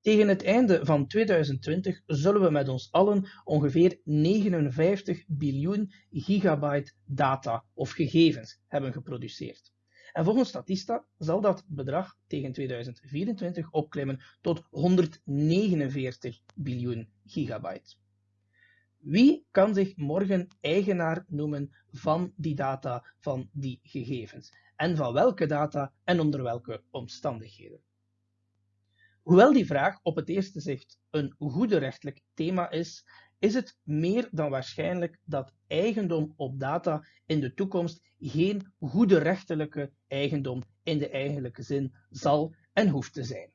Tegen het einde van 2020 zullen we met ons allen ongeveer 59 biljoen gigabyte data of gegevens hebben geproduceerd. En volgens Statista zal dat bedrag tegen 2024 opklimmen tot 149 biljoen gigabyte. Wie kan zich morgen eigenaar noemen van die data, van die gegevens? En van welke data en onder welke omstandigheden? Hoewel die vraag op het eerste zicht een goede rechtelijk thema is, is het meer dan waarschijnlijk dat eigendom op data in de toekomst geen goede rechterlijke eigendom in de eigenlijke zin zal en hoeft te zijn.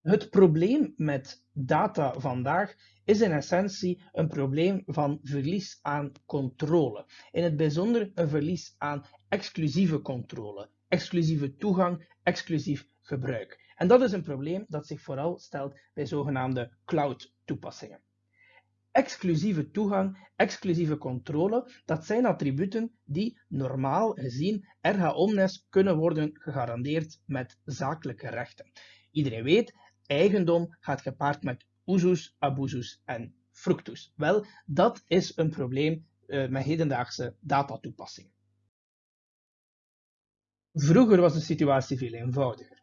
Het probleem met data vandaag is in essentie een probleem van verlies aan controle. In het bijzonder een verlies aan exclusieve controle, exclusieve toegang, exclusief gebruik. En dat is een probleem dat zich vooral stelt bij zogenaamde cloud-toepassingen. Exclusieve toegang, exclusieve controle, dat zijn attributen die normaal gezien erga omnes kunnen worden gegarandeerd met zakelijke rechten. Iedereen weet, eigendom gaat gepaard met usus, abusus en fructus. Wel, dat is een probleem uh, met hedendaagse datatoepassingen. Vroeger was de situatie veel eenvoudiger.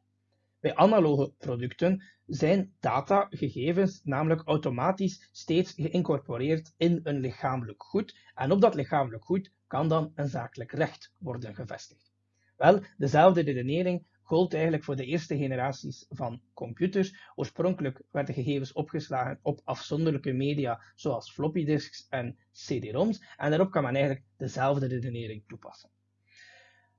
Bij analoge producten zijn datagegevens namelijk automatisch steeds geïncorporeerd in een lichamelijk goed en op dat lichamelijk goed kan dan een zakelijk recht worden gevestigd. Wel, dezelfde redenering gold eigenlijk voor de eerste generaties van computers. Oorspronkelijk werden gegevens opgeslagen op afzonderlijke media zoals floppy disks en CD-ROMs en daarop kan men eigenlijk dezelfde redenering toepassen.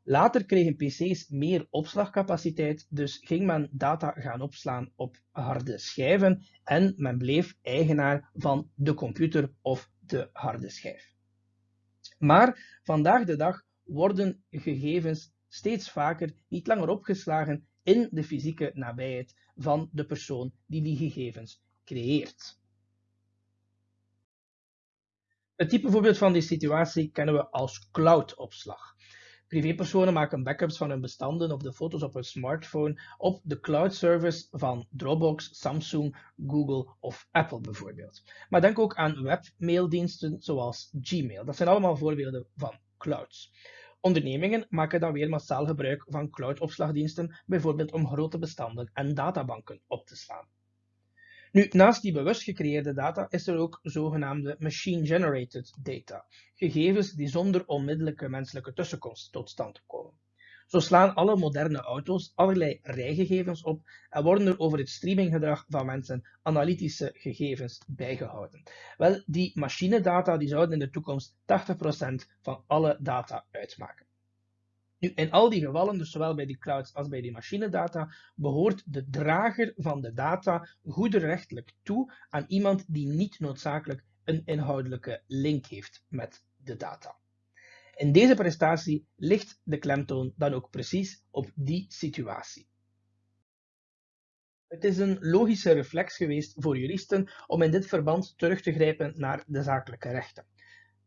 Later kregen PC's meer opslagcapaciteit, dus ging men data gaan opslaan op harde schijven en men bleef eigenaar van de computer of de harde schijf. Maar vandaag de dag worden gegevens steeds vaker niet langer opgeslagen in de fysieke nabijheid van de persoon die die gegevens creëert. Het type voorbeeld van die situatie kennen we als cloudopslag. Privépersonen maken backups van hun bestanden of de foto's op hun smartphone op de cloud service van Dropbox, Samsung, Google of Apple bijvoorbeeld. Maar denk ook aan webmaildiensten zoals Gmail. Dat zijn allemaal voorbeelden van clouds. Ondernemingen maken dan weer massaal gebruik van cloudopslagdiensten, bijvoorbeeld om grote bestanden en databanken op te slaan. Nu, naast die bewust gecreëerde data is er ook zogenaamde machine-generated data, gegevens die zonder onmiddellijke menselijke tussenkomst tot stand komen. Zo slaan alle moderne auto's allerlei rijgegevens op en worden er over het streaminggedrag van mensen analytische gegevens bijgehouden. Wel, die machinedata die zouden in de toekomst 80% van alle data uitmaken. Nu, in al die gevallen, dus zowel bij die clouds als bij die machinedata, behoort de drager van de data goederechtelijk toe aan iemand die niet noodzakelijk een inhoudelijke link heeft met de data. In deze prestatie ligt de klemtoon dan ook precies op die situatie. Het is een logische reflex geweest voor juristen om in dit verband terug te grijpen naar de zakelijke rechten.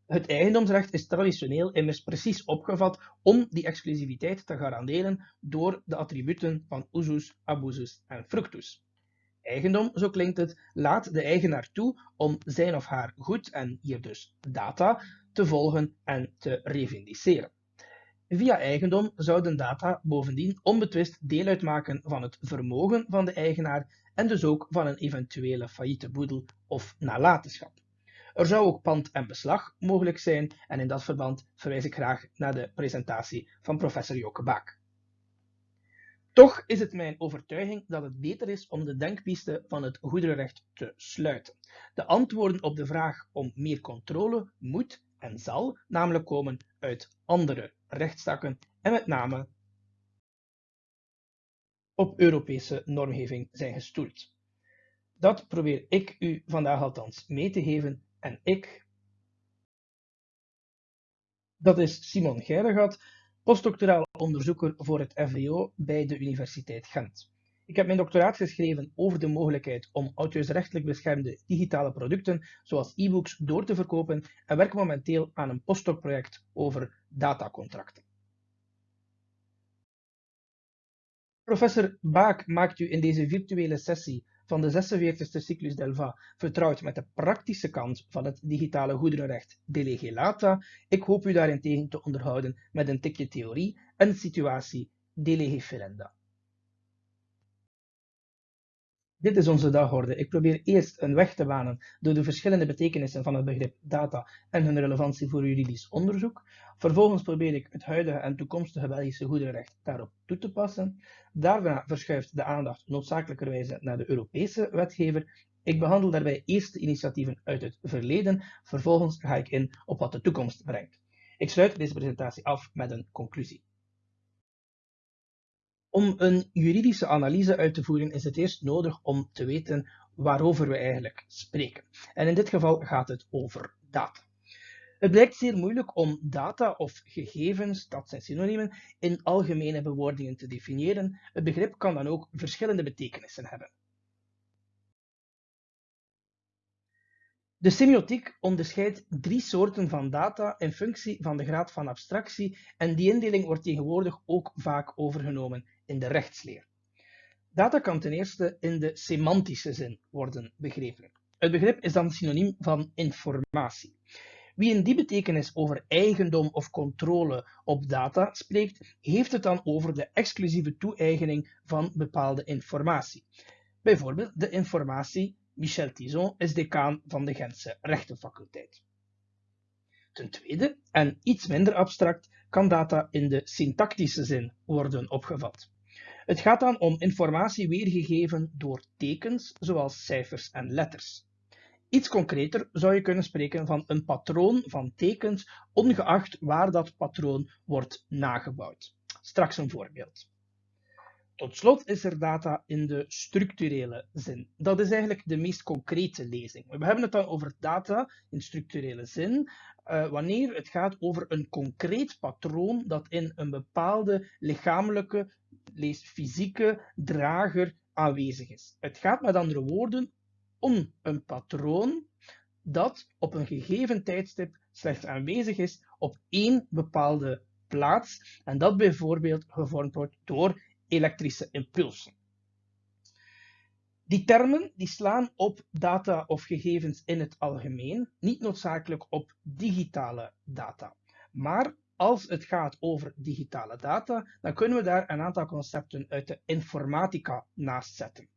Het eigendomsrecht is traditioneel immers precies opgevat om die exclusiviteit te garanderen door de attributen van usus, abusus en fructus. Eigendom, zo klinkt het, laat de eigenaar toe om zijn of haar goed en hier dus data te volgen en te revindiceren. Via eigendom zouden data bovendien onbetwist deel uitmaken van het vermogen van de eigenaar en dus ook van een eventuele failliete boedel of nalatenschap. Er zou ook pand en beslag mogelijk zijn en in dat verband verwijs ik graag naar de presentatie van professor Joke Baak. Toch is het mijn overtuiging dat het beter is om de denkpiste van het goederenrecht te sluiten. De antwoorden op de vraag om meer controle moet en zal namelijk komen uit andere rechtstakken en met name op Europese normgeving zijn gestoeld. Dat probeer ik u vandaag althans mee te geven en ik. Dat is Simon Geiregat, postdoctoraal onderzoeker voor het FWO bij de Universiteit Gent. Ik heb mijn doctoraat geschreven over de mogelijkheid om auteursrechtelijk beschermde digitale producten, zoals e-books, door te verkopen en werk momenteel aan een postdoc-project over datacontracten. Professor Baak maakt u in deze virtuele sessie van de 46e cyclus Delva vertrouwd met de praktische kant van het digitale goederenrecht de lege lata. Ik hoop u daarentegen te onderhouden met een tikje theorie en situatie de Dit is onze dagorde. Ik probeer eerst een weg te banen door de verschillende betekenissen van het begrip data en hun relevantie voor juridisch onderzoek. Vervolgens probeer ik het huidige en toekomstige Belgische goederenrecht daarop toe te passen. Daarna verschuift de aandacht noodzakelijkerwijze naar de Europese wetgever. Ik behandel daarbij eerst initiatieven uit het verleden, vervolgens ga ik in op wat de toekomst brengt. Ik sluit deze presentatie af met een conclusie. Om een juridische analyse uit te voeren is het eerst nodig om te weten waarover we eigenlijk spreken. En in dit geval gaat het over data. Het blijkt zeer moeilijk om data of gegevens, dat zijn synoniemen, in algemene bewoordingen te definiëren. Het begrip kan dan ook verschillende betekenissen hebben. De semiotiek onderscheidt drie soorten van data in functie van de graad van abstractie en die indeling wordt tegenwoordig ook vaak overgenomen in de rechtsleer. Data kan ten eerste in de semantische zin worden begrepen. Het begrip is dan synoniem van informatie. Wie in die betekenis over eigendom of controle op data spreekt, heeft het dan over de exclusieve toe-eigening van bepaalde informatie. Bijvoorbeeld de informatie Michel Tison is decaan van de Gentse rechtenfaculteit. Ten tweede, en iets minder abstract, kan data in de syntactische zin worden opgevat. Het gaat dan om informatie weergegeven door tekens, zoals cijfers en letters. Iets concreter zou je kunnen spreken van een patroon van tekens, ongeacht waar dat patroon wordt nagebouwd. Straks een voorbeeld. Tot slot is er data in de structurele zin. Dat is eigenlijk de meest concrete lezing. We hebben het dan over data in structurele zin, uh, wanneer het gaat over een concreet patroon dat in een bepaalde lichamelijke, lees fysieke drager aanwezig is. Het gaat met andere woorden om een patroon dat op een gegeven tijdstip slechts aanwezig is op één bepaalde plaats en dat bijvoorbeeld gevormd wordt door elektrische impulsen. Die termen die slaan op data of gegevens in het algemeen, niet noodzakelijk op digitale data. Maar als het gaat over digitale data, dan kunnen we daar een aantal concepten uit de informatica naast zetten.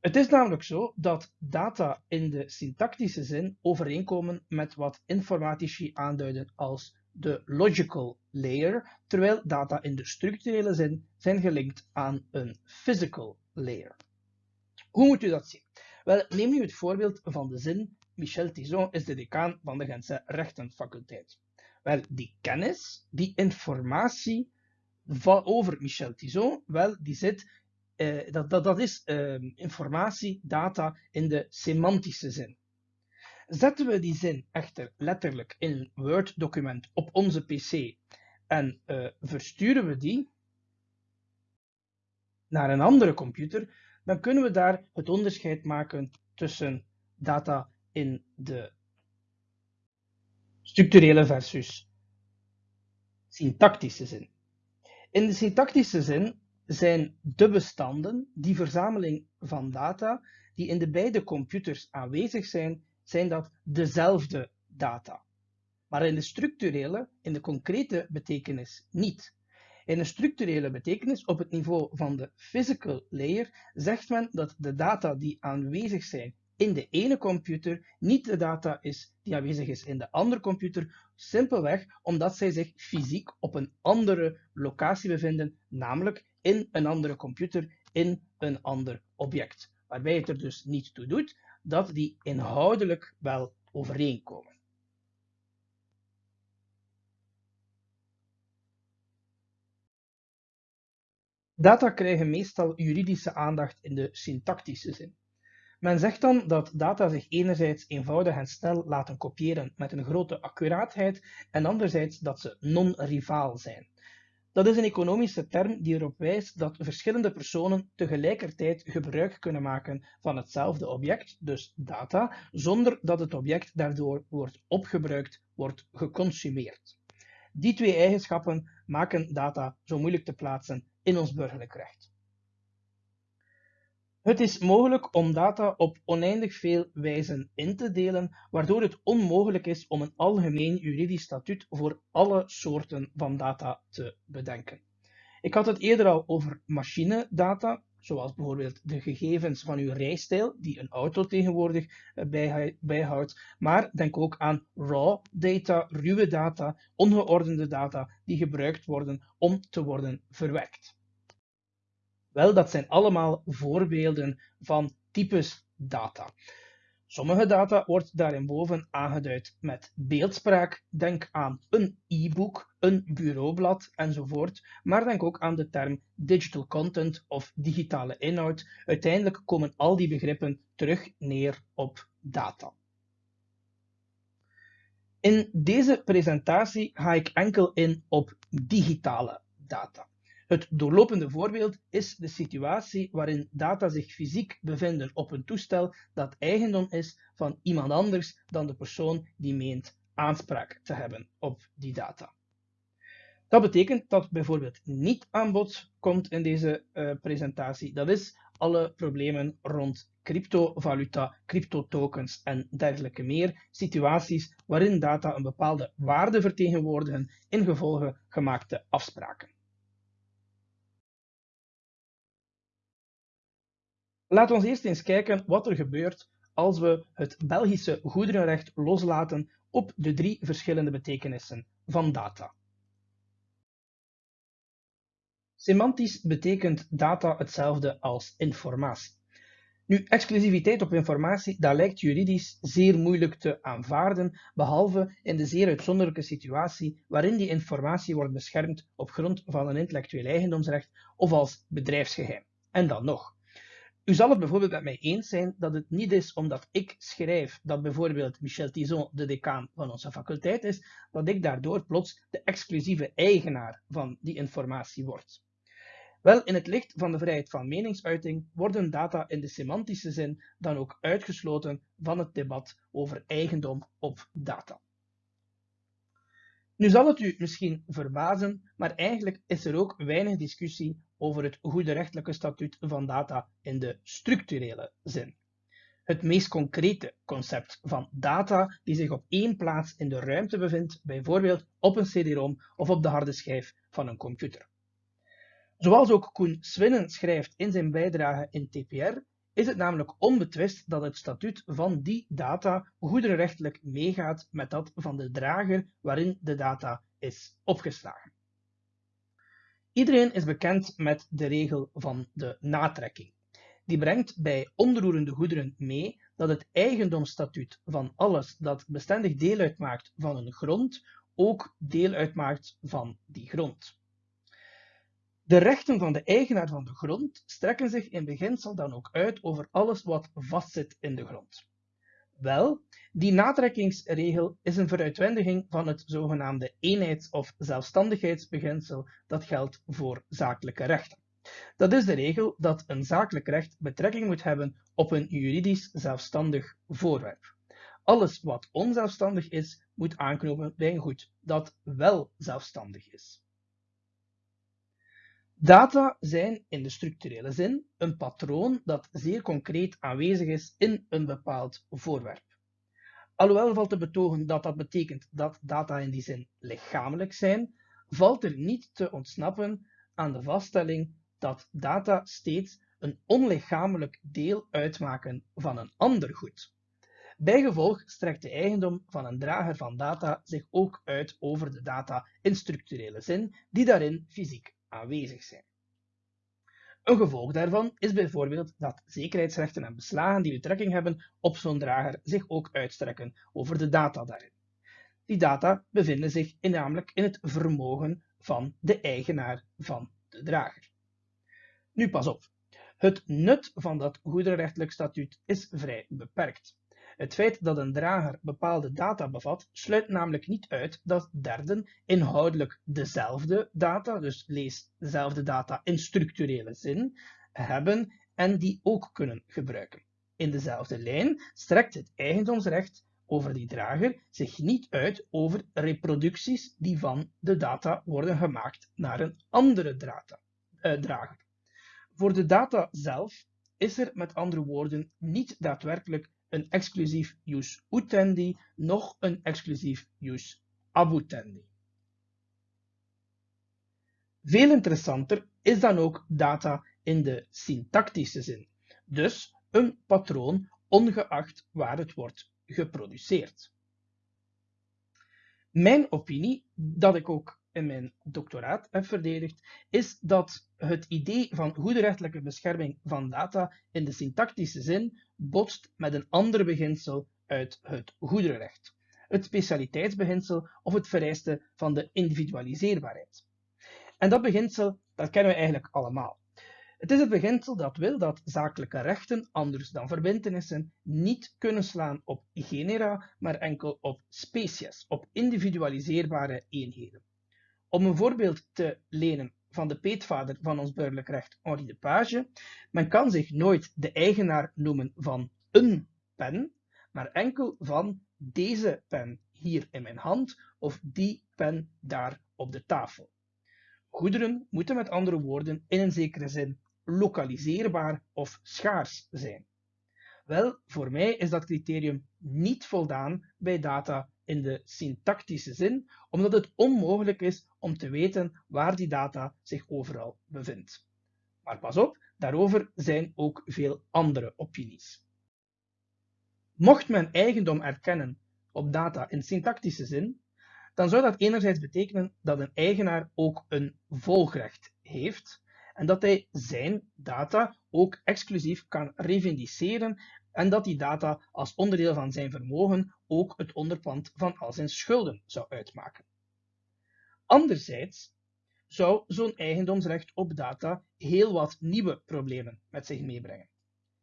Het is namelijk zo dat data in de syntactische zin overeenkomen met wat informatici aanduiden als de logical layer, terwijl data in de structurele zin zijn gelinkt aan een physical layer. Hoe moet u dat zien? Wel, neem nu het voorbeeld van de zin Michel Tison is de decaan van de Gentse rechtenfaculteit. Wel, die kennis, die informatie over Michel Tison, wel, die zit, eh, dat, dat, dat is eh, informatie, data in de semantische zin. Zetten we die zin echter letterlijk in een Word-document op onze PC en uh, versturen we die naar een andere computer, dan kunnen we daar het onderscheid maken tussen data in de structurele versus syntactische zin. In de syntactische zin zijn de bestanden, die verzameling van data, die in de beide computers aanwezig zijn, zijn dat dezelfde data. Maar in de structurele, in de concrete betekenis niet. In een structurele betekenis op het niveau van de physical layer zegt men dat de data die aanwezig zijn in de ene computer niet de data is die aanwezig is in de andere computer, simpelweg omdat zij zich fysiek op een andere locatie bevinden, namelijk in een andere computer, in een ander object. Waarbij het er dus niet toe doet dat die inhoudelijk wel overeenkomen. Data krijgen meestal juridische aandacht in de syntactische zin. Men zegt dan dat data zich enerzijds eenvoudig en snel laten kopiëren met een grote accuraatheid en anderzijds dat ze non-rivaal zijn. Dat is een economische term die erop wijst dat verschillende personen tegelijkertijd gebruik kunnen maken van hetzelfde object, dus data, zonder dat het object daardoor wordt opgebruikt, wordt geconsumeerd. Die twee eigenschappen maken data zo moeilijk te plaatsen in ons burgerlijk recht. Het is mogelijk om data op oneindig veel wijzen in te delen, waardoor het onmogelijk is om een algemeen juridisch statuut voor alle soorten van data te bedenken. Ik had het eerder al over machinedata, zoals bijvoorbeeld de gegevens van uw rijstijl, die een auto tegenwoordig eh, bijhoudt, maar denk ook aan raw data, ruwe data, ongeordende data die gebruikt worden om te worden verwerkt. Wel, dat zijn allemaal voorbeelden van types data. Sommige data wordt daarinboven aangeduid met beeldspraak. Denk aan een e-book, een bureaublad enzovoort. Maar denk ook aan de term digital content of digitale inhoud. Uiteindelijk komen al die begrippen terug neer op data. In deze presentatie ga ik enkel in op digitale data. Het doorlopende voorbeeld is de situatie waarin data zich fysiek bevinden op een toestel dat eigendom is van iemand anders dan de persoon die meent aanspraak te hebben op die data. Dat betekent dat bijvoorbeeld niet aan bod komt in deze uh, presentatie. Dat is alle problemen rond cryptovaluta, cryptotokens en dergelijke meer. Situaties waarin data een bepaalde waarde vertegenwoordigen in gevolge gemaakte afspraken. Laten we eerst eens kijken wat er gebeurt als we het Belgische goederenrecht loslaten op de drie verschillende betekenissen van data. Semantisch betekent data hetzelfde als informatie. Nu, exclusiviteit op informatie, dat lijkt juridisch zeer moeilijk te aanvaarden, behalve in de zeer uitzonderlijke situatie waarin die informatie wordt beschermd op grond van een intellectueel eigendomsrecht of als bedrijfsgeheim. En dan nog. U zal het bijvoorbeeld met mij eens zijn dat het niet is omdat ik schrijf dat bijvoorbeeld Michel Tison de decaan van onze faculteit is, dat ik daardoor plots de exclusieve eigenaar van die informatie word. Wel, in het licht van de vrijheid van meningsuiting worden data in de semantische zin dan ook uitgesloten van het debat over eigendom op data. Nu zal het u misschien verbazen, maar eigenlijk is er ook weinig discussie over het goede rechtelijke statuut van data in de structurele zin. Het meest concrete concept van data die zich op één plaats in de ruimte bevindt, bijvoorbeeld op een CD-ROM of op de harde schijf van een computer. Zoals ook Koen Swinnen schrijft in zijn bijdrage in TPR, is het namelijk onbetwist dat het statuut van die data goederenrechtelijk meegaat met dat van de drager waarin de data is opgeslagen. Iedereen is bekend met de regel van de natrekking. Die brengt bij onroerende goederen mee dat het eigendomsstatuut van alles dat bestendig deel uitmaakt van een grond ook deel uitmaakt van die grond. De rechten van de eigenaar van de grond strekken zich in beginsel dan ook uit over alles wat vastzit in de grond. Wel, die natrekkingsregel is een veruitwendiging van het zogenaamde eenheids- of zelfstandigheidsbeginsel dat geldt voor zakelijke rechten. Dat is de regel dat een zakelijk recht betrekking moet hebben op een juridisch zelfstandig voorwerp. Alles wat onzelfstandig is, moet aanknopen bij een goed dat wel zelfstandig is. Data zijn in de structurele zin een patroon dat zeer concreet aanwezig is in een bepaald voorwerp. Alhoewel valt te betogen dat dat betekent dat data in die zin lichamelijk zijn, valt er niet te ontsnappen aan de vaststelling dat data steeds een onlichamelijk deel uitmaken van een ander goed. Bijgevolg strekt de eigendom van een drager van data zich ook uit over de data in structurele zin, die daarin fysiek aanwezig zijn. Een gevolg daarvan is bijvoorbeeld dat zekerheidsrechten en beslagen die betrekking hebben op zo'n drager zich ook uitstrekken over de data daarin. Die data bevinden zich namelijk in het vermogen van de eigenaar van de drager. Nu pas op, het nut van dat goederenrechtelijk statuut is vrij beperkt. Het feit dat een drager bepaalde data bevat, sluit namelijk niet uit dat derden inhoudelijk dezelfde data, dus lees dezelfde data in structurele zin, hebben en die ook kunnen gebruiken. In dezelfde lijn strekt het eigendomsrecht over die drager zich niet uit over reproducties die van de data worden gemaakt naar een andere eh, drager. Voor de data zelf is er met andere woorden niet daadwerkelijk een exclusief use utendi, noch een exclusief use abutendi. Veel interessanter is dan ook data in de syntactische zin, dus een patroon ongeacht waar het wordt geproduceerd. Mijn opinie, dat ik ook in mijn doctoraat heb verdedigd, is dat het idee van goede rechtelijke bescherming van data in de syntactische zin botst met een ander beginsel uit het goederenrecht, het specialiteitsbeginsel of het vereiste van de individualiseerbaarheid. En dat beginsel, dat kennen we eigenlijk allemaal. Het is het beginsel dat wil dat zakelijke rechten, anders dan verbintenissen, niet kunnen slaan op genera, maar enkel op species, op individualiseerbare eenheden. Om een voorbeeld te lenen van de peetvader van ons burgerlijk recht, Henri de Page, men kan zich nooit de eigenaar noemen van een pen, maar enkel van deze pen hier in mijn hand of die pen daar op de tafel. Goederen moeten met andere woorden in een zekere zin lokaliseerbaar of schaars zijn. Wel, voor mij is dat criterium niet voldaan bij data in de syntactische zin, omdat het onmogelijk is om te weten waar die data zich overal bevindt. Maar pas op, daarover zijn ook veel andere opinies. Mocht men eigendom erkennen op data in syntactische zin, dan zou dat enerzijds betekenen dat een eigenaar ook een volgrecht heeft en dat hij zijn data ook exclusief kan revendiceren en dat die data als onderdeel van zijn vermogen ook het onderpand van al zijn schulden zou uitmaken. Anderzijds zou zo'n eigendomsrecht op data heel wat nieuwe problemen met zich meebrengen.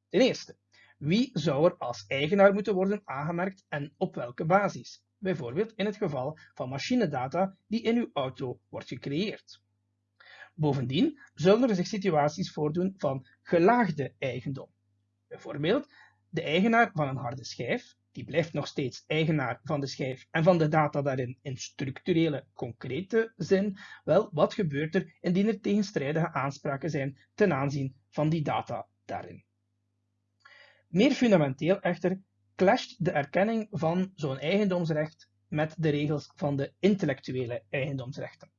Ten eerste, wie zou er als eigenaar moeten worden aangemerkt en op welke basis? Bijvoorbeeld in het geval van machinedata die in uw auto wordt gecreëerd. Bovendien zullen er zich situaties voordoen van gelaagde eigendom. Bijvoorbeeld, de eigenaar van een harde schijf, die blijft nog steeds eigenaar van de schijf en van de data daarin in structurele, concrete zin. Wel, wat gebeurt er indien er tegenstrijdige aanspraken zijn ten aanzien van die data daarin? Meer fundamenteel echter clasht de erkenning van zo'n eigendomsrecht met de regels van de intellectuele eigendomsrechten.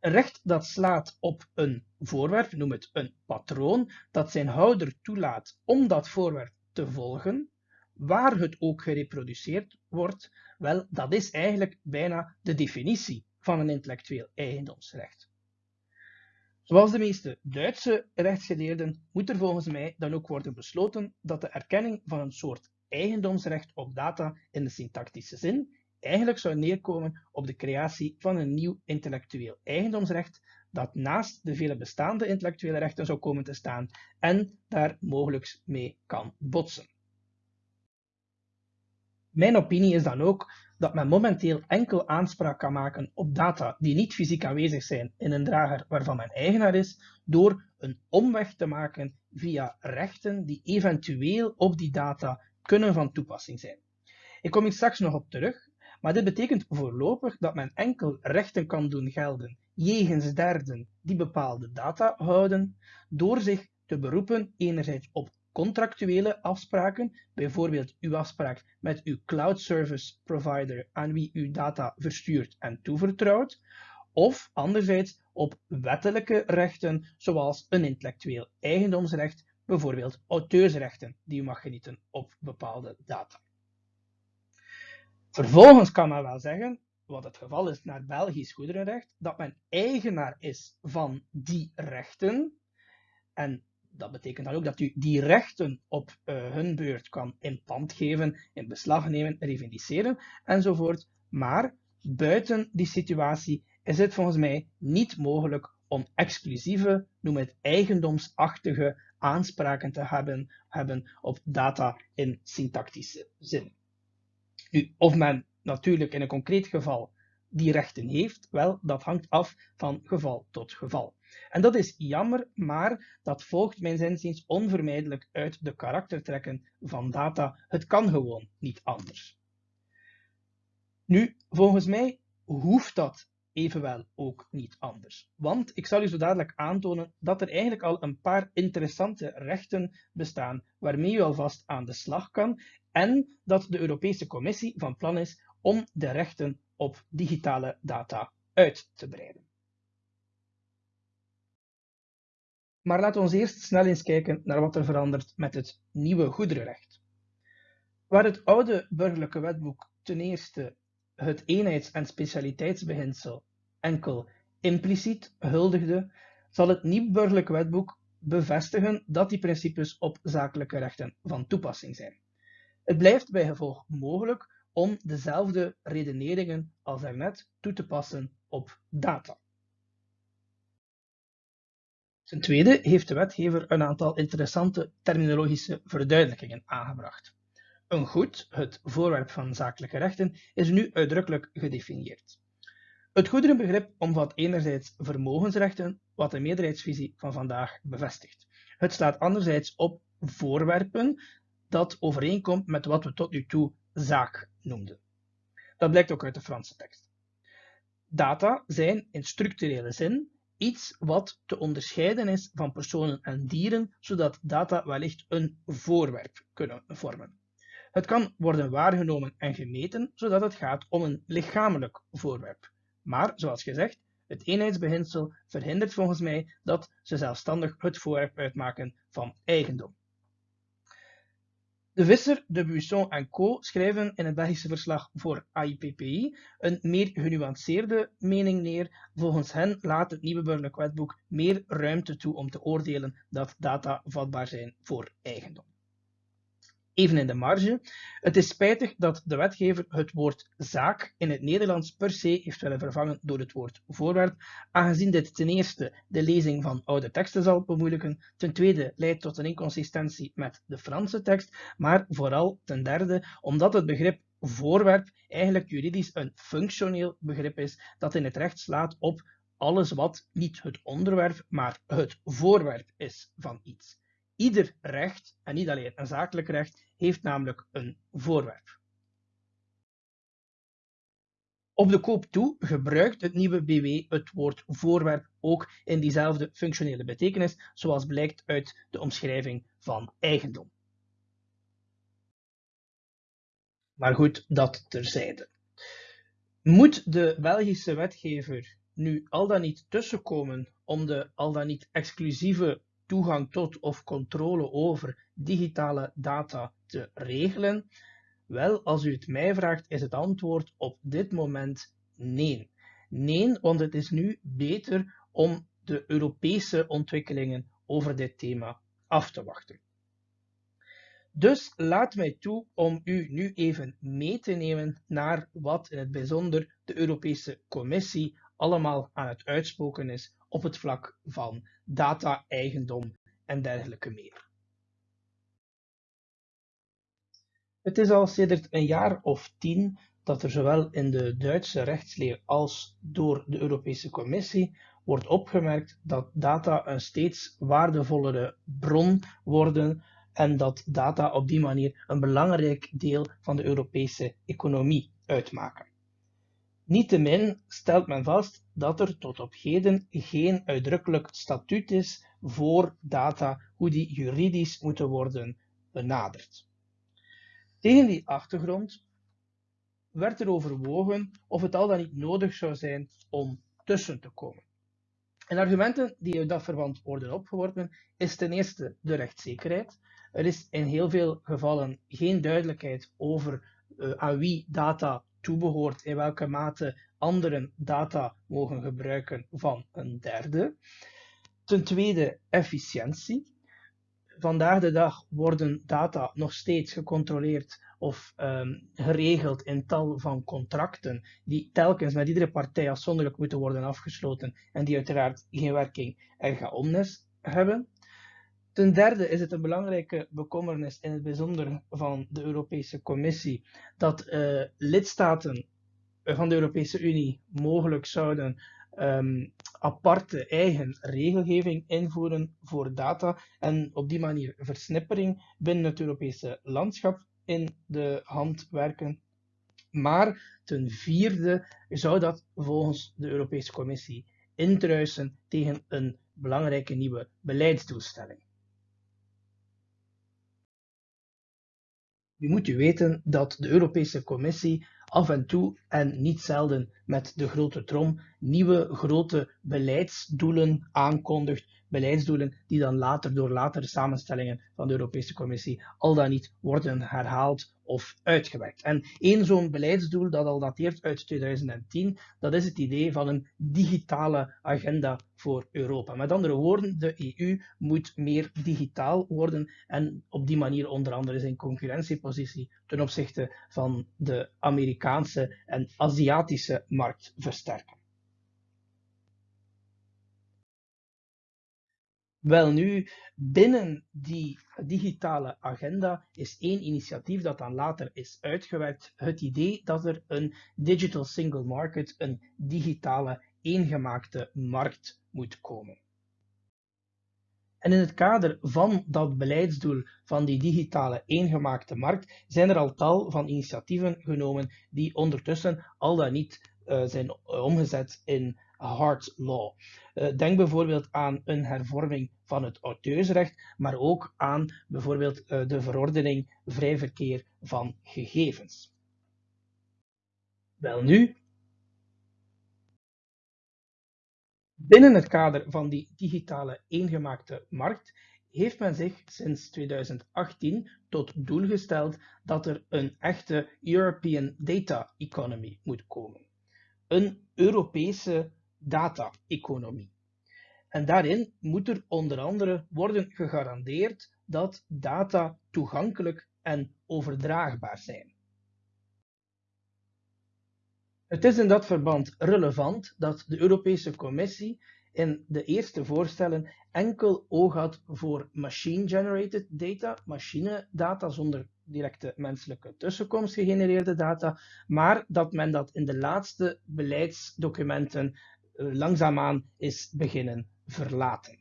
Een recht dat slaat op een voorwerp, noem het een patroon, dat zijn houder toelaat om dat voorwerp te volgen, waar het ook gereproduceerd wordt, wel, dat is eigenlijk bijna de definitie van een intellectueel eigendomsrecht. Zoals de meeste Duitse rechtsgeleerden moet er volgens mij dan ook worden besloten dat de erkenning van een soort eigendomsrecht op data in de syntactische zin eigenlijk zou neerkomen op de creatie van een nieuw intellectueel eigendomsrecht dat naast de vele bestaande intellectuele rechten zou komen te staan en daar mogelijk mee kan botsen. Mijn opinie is dan ook dat men momenteel enkel aanspraak kan maken op data die niet fysiek aanwezig zijn in een drager waarvan men eigenaar is, door een omweg te maken via rechten die eventueel op die data kunnen van toepassing zijn. Ik kom hier straks nog op terug, maar dit betekent voorlopig dat men enkel rechten kan doen gelden jegens derden die bepaalde data houden, door zich te beroepen enerzijds op contractuele afspraken, bijvoorbeeld uw afspraak met uw cloud service provider aan wie u data verstuurt en toevertrouwt, of anderzijds op wettelijke rechten zoals een intellectueel eigendomsrecht, bijvoorbeeld auteursrechten die u mag genieten op bepaalde data. Vervolgens kan men wel zeggen, wat het geval is naar Belgisch goederenrecht, dat men eigenaar is van die rechten. En dat betekent dan ook dat u die rechten op uh, hun beurt kan in pand geven, in beslag nemen, revendiceren enzovoort. Maar buiten die situatie is het volgens mij niet mogelijk om exclusieve, noem het eigendomsachtige aanspraken te hebben, hebben op data in syntactische zin. Nu, of men natuurlijk in een concreet geval die rechten heeft, wel, dat hangt af van geval tot geval. En dat is jammer, maar dat volgt mijn zinziens onvermijdelijk uit de karaktertrekken van data. Het kan gewoon niet anders. Nu, volgens mij hoeft dat evenwel ook niet anders. Want ik zal u zo dadelijk aantonen dat er eigenlijk al een paar interessante rechten bestaan waarmee u alvast aan de slag kan en dat de Europese Commissie van plan is om de rechten op digitale data uit te breiden. Maar laten we eerst snel eens kijken naar wat er verandert met het nieuwe goederenrecht. Waar het oude burgerlijke wetboek ten eerste het eenheids- en specialiteitsbeginsel enkel impliciet huldigde, zal het nieuw burgerlijk wetboek bevestigen dat die principes op zakelijke rechten van toepassing zijn. Het blijft bij gevolg mogelijk om dezelfde redeneringen als daarnet toe te passen op data. Ten tweede heeft de wetgever een aantal interessante terminologische verduidelijkingen aangebracht. Een goed, het voorwerp van zakelijke rechten, is nu uitdrukkelijk gedefinieerd. Het goederenbegrip omvat enerzijds vermogensrechten, wat de meerderheidsvisie van vandaag bevestigt. Het slaat anderzijds op voorwerpen dat overeenkomt met wat we tot nu toe zaak noemden. Dat blijkt ook uit de Franse tekst. Data zijn in structurele zin iets wat te onderscheiden is van personen en dieren, zodat data wellicht een voorwerp kunnen vormen. Het kan worden waargenomen en gemeten, zodat het gaat om een lichamelijk voorwerp. Maar, zoals gezegd, het eenheidsbeginsel verhindert volgens mij dat ze zelfstandig het voorwerp uitmaken van eigendom. De Visser, de Buisson en co. schrijven in het Belgische verslag voor AIPPI een meer genuanceerde mening neer. Volgens hen laat het nieuwe burgerlijk wetboek meer ruimte toe om te oordelen dat data vatbaar zijn voor eigendom. Even in de marge. Het is spijtig dat de wetgever het woord zaak in het Nederlands per se heeft willen vervangen door het woord voorwerp, aangezien dit ten eerste de lezing van oude teksten zal bemoeilijken, ten tweede leidt tot een inconsistentie met de Franse tekst, maar vooral ten derde omdat het begrip voorwerp eigenlijk juridisch een functioneel begrip is dat in het recht slaat op alles wat niet het onderwerp, maar het voorwerp is van iets. Ieder recht, en niet alleen een zakelijk recht, heeft namelijk een voorwerp. Op de koop toe gebruikt het nieuwe BW het woord voorwerp ook in diezelfde functionele betekenis, zoals blijkt uit de omschrijving van eigendom. Maar goed, dat terzijde. Moet de Belgische wetgever nu al dan niet tussenkomen om de al dan niet exclusieve toegang tot of controle over digitale data te regelen? Wel, als u het mij vraagt, is het antwoord op dit moment nee. Nee, want het is nu beter om de Europese ontwikkelingen over dit thema af te wachten. Dus laat mij toe om u nu even mee te nemen naar wat in het bijzonder de Europese Commissie allemaal aan het uitspoken is op het vlak van data-eigendom en dergelijke meer. Het is al sedert een jaar of tien dat er zowel in de Duitse rechtsleer als door de Europese Commissie wordt opgemerkt dat data een steeds waardevollere bron worden en dat data op die manier een belangrijk deel van de Europese economie uitmaken. Niettemin stelt men vast dat er tot op heden geen uitdrukkelijk statuut is voor data, hoe die juridisch moeten worden benaderd. Tegen die achtergrond werd er overwogen of het al dan niet nodig zou zijn om tussen te komen. En argumenten die uit dat verband worden opgeworpen is ten eerste de rechtszekerheid. Er is in heel veel gevallen geen duidelijkheid over uh, aan wie data toebehoort, in welke mate anderen data mogen gebruiken van een derde. Ten tweede efficiëntie. Vandaag de dag worden data nog steeds gecontroleerd of um, geregeld in tal van contracten die telkens met iedere partij afzonderlijk moeten worden afgesloten en die uiteraard geen werking erga omnes hebben. Ten derde is het een belangrijke bekommernis in het bijzonder van de Europese Commissie dat uh, lidstaten van de Europese Unie mogelijk zouden um, aparte eigen regelgeving invoeren voor data en op die manier versnippering binnen het Europese landschap in de hand werken. Maar ten vierde zou dat volgens de Europese Commissie intruisen tegen een belangrijke nieuwe beleidsdoelstelling. Nu moet u weten dat de Europese Commissie af en toe en niet zelden met de grote trom nieuwe grote beleidsdoelen aankondigt beleidsdoelen die dan later door latere samenstellingen van de Europese Commissie al dan niet worden herhaald of uitgewerkt. En één zo'n beleidsdoel dat al dateert uit 2010, dat is het idee van een digitale agenda voor Europa. Met andere woorden, de EU moet meer digitaal worden en op die manier onder andere zijn concurrentiepositie ten opzichte van de Amerikaanse en Aziatische markt versterken. Welnu, binnen die digitale agenda is één initiatief dat dan later is uitgewerkt. Het idee dat er een digital single market, een digitale eengemaakte markt moet komen. En in het kader van dat beleidsdoel van die digitale eengemaakte markt zijn er al tal van initiatieven genomen die ondertussen al dan niet uh, zijn omgezet in hard law. Uh, denk bijvoorbeeld aan een hervorming van het auteursrecht, maar ook aan bijvoorbeeld uh, de verordening vrij verkeer van gegevens. Welnu, binnen het kader van die digitale eengemaakte markt heeft men zich sinds 2018 tot doel gesteld dat er een echte European Data Economy moet komen. Een Europese data-economie. En daarin moet er onder andere worden gegarandeerd dat data toegankelijk en overdraagbaar zijn. Het is in dat verband relevant dat de Europese Commissie in de eerste voorstellen enkel oog had voor machine-generated data, machinedata zonder directe menselijke tussenkomst gegenereerde data, maar dat men dat in de laatste beleidsdocumenten langzaamaan is beginnen verlaten.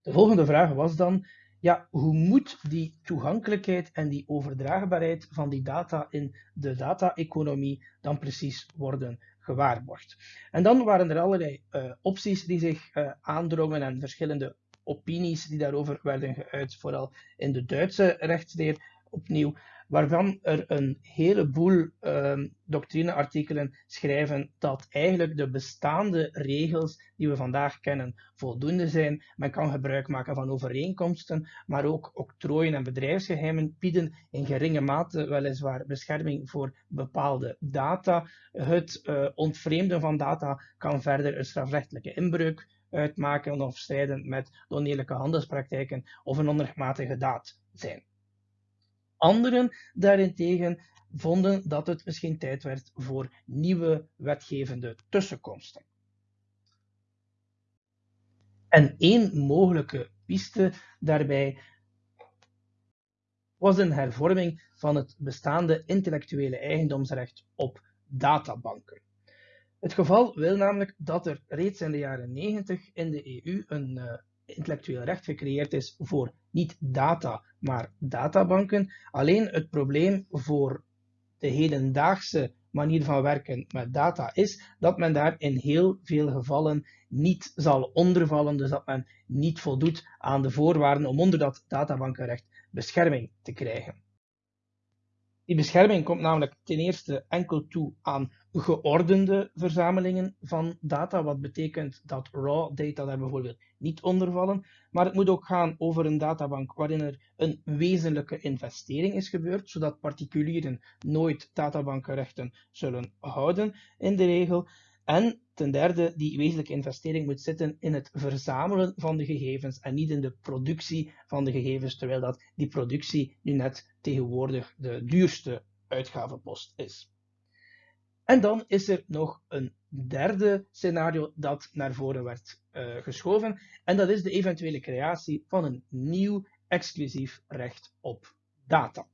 De volgende vraag was dan, ja, hoe moet die toegankelijkheid en die overdraagbaarheid van die data in de data-economie dan precies worden gewaarborgd? En dan waren er allerlei uh, opties die zich uh, aandrongen en verschillende opinies die daarover werden geuit, vooral in de Duitse rechtsleer opnieuw waarvan er een heleboel um, doctrineartikelen schrijven dat eigenlijk de bestaande regels die we vandaag kennen voldoende zijn. Men kan gebruik maken van overeenkomsten, maar ook octrooien en bedrijfsgeheimen bieden in geringe mate weliswaar bescherming voor bepaalde data. Het uh, ontvreemden van data kan verder een strafrechtelijke inbreuk uitmaken of strijden met oneerlijke handelspraktijken of een onrechtmatige daad zijn. Anderen daarentegen vonden dat het misschien tijd werd voor nieuwe wetgevende tussenkomsten. En één mogelijke piste daarbij was een hervorming van het bestaande intellectuele eigendomsrecht op databanken. Het geval wil namelijk dat er reeds in de jaren 90 in de EU een uh, intellectueel recht gecreëerd is voor niet data, maar databanken. Alleen het probleem voor de hedendaagse manier van werken met data is dat men daar in heel veel gevallen niet zal ondervallen, dus dat men niet voldoet aan de voorwaarden om onder dat databankenrecht bescherming te krijgen. Die bescherming komt namelijk ten eerste enkel toe aan geordende verzamelingen van data, wat betekent dat raw data daar bijvoorbeeld niet onder vallen. Maar het moet ook gaan over een databank waarin er een wezenlijke investering is gebeurd, zodat particulieren nooit databankenrechten zullen houden in de regel. En ten derde, die wezenlijke investering moet zitten in het verzamelen van de gegevens en niet in de productie van de gegevens, terwijl dat die productie nu net tegenwoordig de duurste uitgavenpost is. En dan is er nog een derde scenario dat naar voren werd uh, geschoven, en dat is de eventuele creatie van een nieuw exclusief recht op data.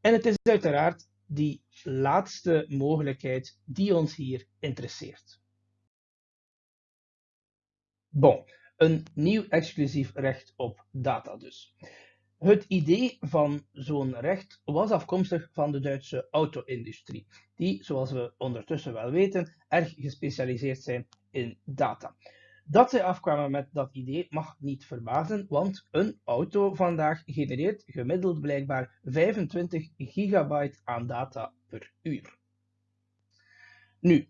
En het is uiteraard die laatste mogelijkheid die ons hier interesseert. Bon, een nieuw exclusief recht op data dus. Het idee van zo'n recht was afkomstig van de Duitse auto-industrie, die, zoals we ondertussen wel weten, erg gespecialiseerd zijn in data. Dat zij afkwamen met dat idee mag niet verbazen, want een auto vandaag genereert gemiddeld blijkbaar 25 gigabyte aan data per uur. Nu,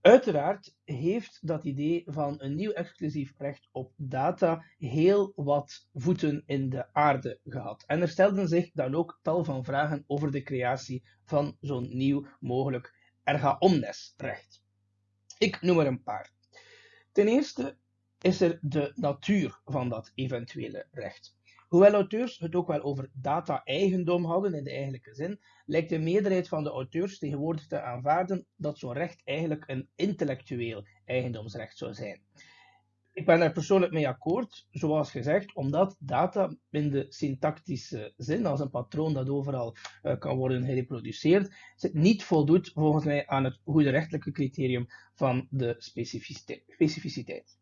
uiteraard heeft dat idee van een nieuw exclusief recht op data heel wat voeten in de aarde gehad. En er stelden zich dan ook tal van vragen over de creatie van zo'n nieuw mogelijk erga omnes recht. Ik noem er een paar. Ten eerste is er de natuur van dat eventuele recht. Hoewel auteurs het ook wel over data-eigendom hadden in de eigenlijke zin, lijkt de meerderheid van de auteurs tegenwoordig te aanvaarden dat zo'n recht eigenlijk een intellectueel eigendomsrecht zou zijn. Ik ben er persoonlijk mee akkoord, zoals gezegd, omdat data in de syntactische zin, als een patroon dat overal uh, kan worden gereproduceerd, niet voldoet volgens mij aan het goede rechtelijke criterium van de specificiteit.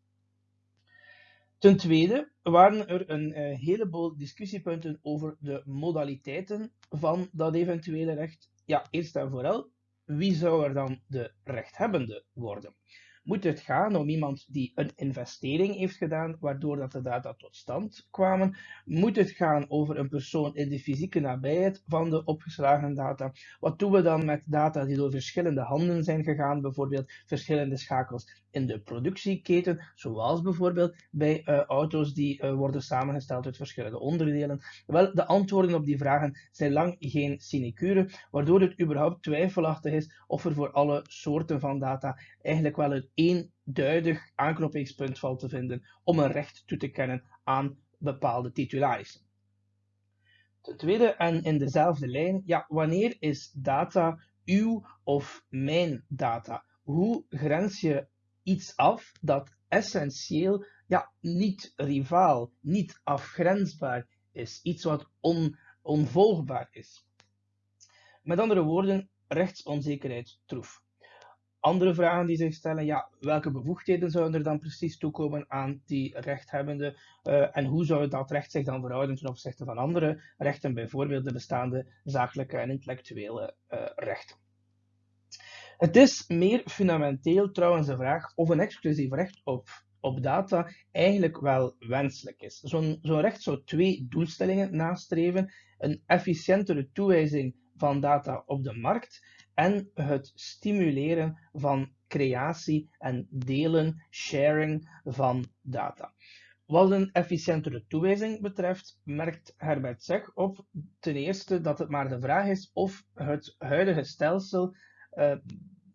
Ten tweede waren er een uh, heleboel discussiepunten over de modaliteiten van dat eventuele recht. Ja, eerst en vooral, wie zou er dan de rechthebbende worden? Moet het gaan om iemand die een investering heeft gedaan, waardoor dat de data tot stand kwamen? Moet het gaan over een persoon in de fysieke nabijheid van de opgeslagen data? Wat doen we dan met data die door verschillende handen zijn gegaan, bijvoorbeeld verschillende schakels in de productieketen, zoals bijvoorbeeld bij uh, auto's die uh, worden samengesteld uit verschillende onderdelen? Wel, de antwoorden op die vragen zijn lang geen sinecure, waardoor het überhaupt twijfelachtig is of er voor alle soorten van data eigenlijk wel een eenduidig aanknopingspunt valt te vinden om een recht toe te kennen aan bepaalde titularissen. Ten tweede, en in dezelfde lijn, ja, wanneer is data uw of mijn data? Hoe grens je iets af dat essentieel ja, niet rivaal, niet afgrensbaar is, iets wat on, onvolgbaar is? Met andere woorden, rechtsonzekerheid troef. Andere vragen die zich stellen, ja, welke bevoegdheden zouden er dan precies toekomen aan die rechthebbende uh, en hoe zou dat recht zich dan verhouden ten opzichte van andere rechten, bijvoorbeeld de bestaande zakelijke en intellectuele uh, rechten. Het is meer fundamenteel trouwens de vraag of een exclusief recht op, op data eigenlijk wel wenselijk is. Zo'n zo recht zou twee doelstellingen nastreven, een efficiëntere toewijzing van data op de markt en het stimuleren van creatie en delen, sharing van data. Wat een efficiëntere toewijzing betreft, merkt Herbert Zeg op ten eerste dat het maar de vraag is of het huidige stelsel uh,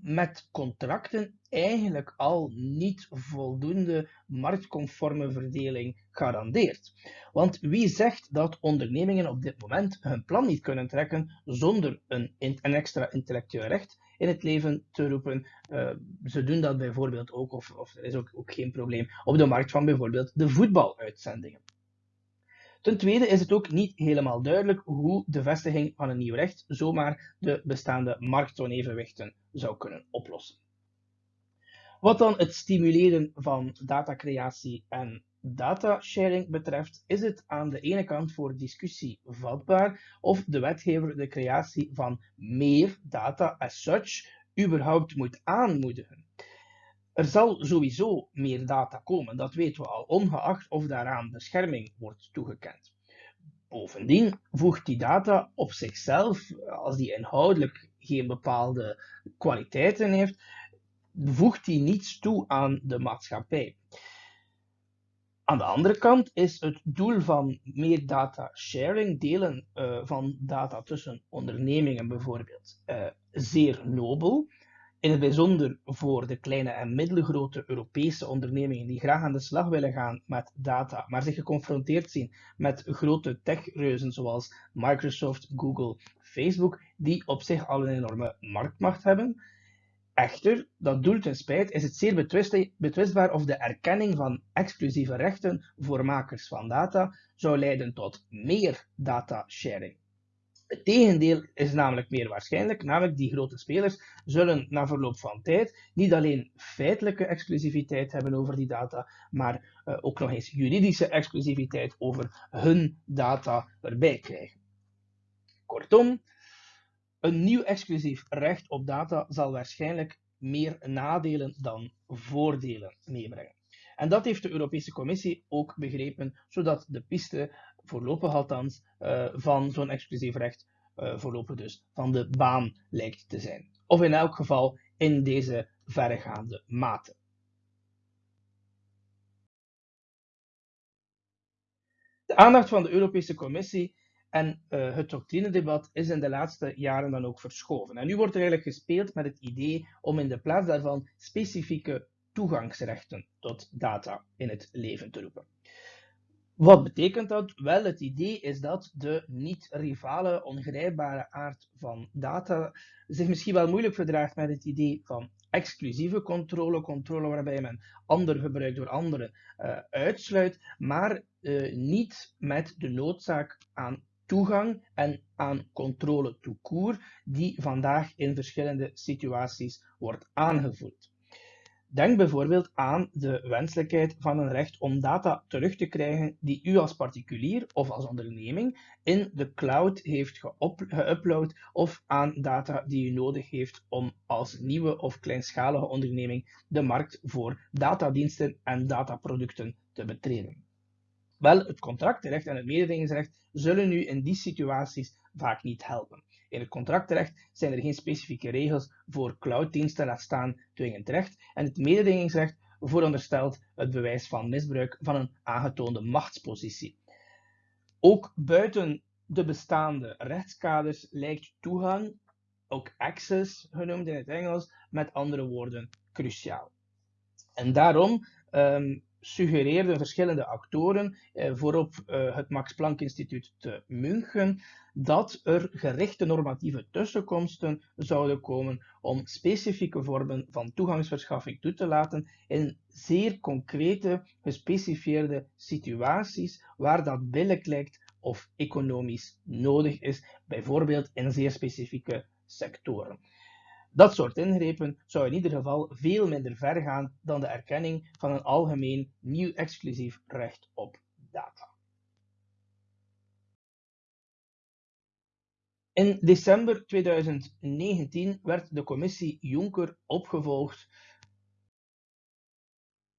met contracten eigenlijk al niet voldoende marktconforme verdeling garandeert. Want wie zegt dat ondernemingen op dit moment hun plan niet kunnen trekken zonder een, extra intellectueel recht in het leven te roepen? Uh, ze doen dat bijvoorbeeld ook, of, of er is ook, ook geen probleem, op de markt van bijvoorbeeld de voetbaluitzendingen. Ten tweede is het ook niet helemaal duidelijk hoe de vestiging van een nieuw recht zomaar de bestaande marktonevenwichten zou kunnen oplossen. Wat dan het stimuleren van datacreatie en datasharing betreft, is het aan de ene kant voor discussie vatbaar of de wetgever de creatie van meer data as such überhaupt moet aanmoedigen. Er zal sowieso meer data komen, dat weten we al, ongeacht of daaraan bescherming wordt toegekend. Bovendien voegt die data op zichzelf, als die inhoudelijk geen bepaalde kwaliteiten heeft, voegt die niets toe aan de maatschappij. Aan de andere kant is het doel van meer data sharing, delen uh, van data tussen ondernemingen bijvoorbeeld, uh, zeer nobel. In het bijzonder voor de kleine en middelgrote Europese ondernemingen die graag aan de slag willen gaan met data, maar zich geconfronteerd zien met grote techreuzen zoals Microsoft, Google, Facebook, die op zich al een enorme marktmacht hebben. Echter, dat doel ten spijt is het zeer betwistbaar of de erkenning van exclusieve rechten voor makers van data zou leiden tot meer data sharing. Het tegendeel is namelijk meer waarschijnlijk, namelijk die grote spelers zullen na verloop van tijd niet alleen feitelijke exclusiviteit hebben over die data, maar uh, ook nog eens juridische exclusiviteit over hun data erbij krijgen. Kortom, een nieuw exclusief recht op data zal waarschijnlijk meer nadelen dan voordelen meebrengen. En dat heeft de Europese Commissie ook begrepen, zodat de piste, voorlopig althans, uh, van zo'n exclusief recht uh, voorlopig dus van de baan lijkt te zijn. Of in elk geval in deze verregaande mate. De aandacht van de Europese Commissie en uh, het doctrinedebat is in de laatste jaren dan ook verschoven. En nu wordt er eigenlijk gespeeld met het idee om in de plaats daarvan specifieke toegangsrechten tot data in het leven te roepen. Wat betekent dat? Wel, het idee is dat de niet-rivale, ongrijpbare aard van data zich misschien wel moeilijk verdraagt met het idee van exclusieve controle, controle waarbij men ander gebruik door anderen uh, uitsluit, maar uh, niet met de noodzaak aan toegang en aan controle toekoer die vandaag in verschillende situaties wordt aangevoerd. Denk bijvoorbeeld aan de wenselijkheid van een recht om data terug te krijgen die u als particulier of als onderneming in de cloud heeft geüpload of aan data die u nodig heeft om als nieuwe of kleinschalige onderneming de markt voor datadiensten en dataproducten te betreden. Wel, het contractrecht en het mededingingsrecht zullen u in die situaties vaak niet helpen. In het contractrecht zijn er geen specifieke regels voor clouddiensten, laat staan dwingend recht. En het mededingingsrecht veronderstelt het bewijs van misbruik van een aangetoonde machtspositie. Ook buiten de bestaande rechtskaders lijkt toegang, ook access genoemd in het Engels, met andere woorden cruciaal. En daarom um, suggereerden verschillende actoren, eh, voorop eh, het Max Planck Instituut te München, dat er gerichte normatieve tussenkomsten zouden komen om specifieke vormen van toegangsverschaffing toe te laten in zeer concrete, gespecifieerde situaties waar dat billig lijkt of economisch nodig is, bijvoorbeeld in zeer specifieke sectoren. Dat soort ingrepen zou in ieder geval veel minder ver gaan dan de erkenning van een algemeen nieuw exclusief recht op data. In december 2019 werd de commissie Juncker opgevolgd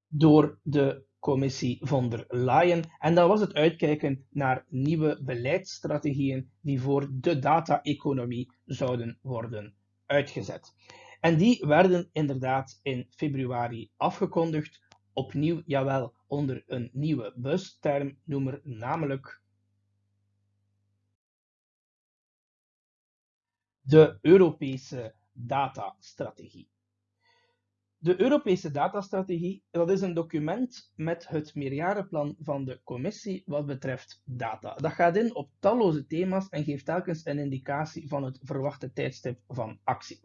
door de commissie von der Leyen. En dat was het uitkijken naar nieuwe beleidsstrategieën die voor de data-economie zouden worden uitgezet. En die werden inderdaad in februari afgekondigd, opnieuw, jawel, onder een nieuwe bustermnoemer, namelijk de Europese datastrategie. De Europese datastrategie dat is een document met het meerjarenplan van de Commissie wat betreft data. Dat gaat in op talloze thema's en geeft telkens een indicatie van het verwachte tijdstip van actie.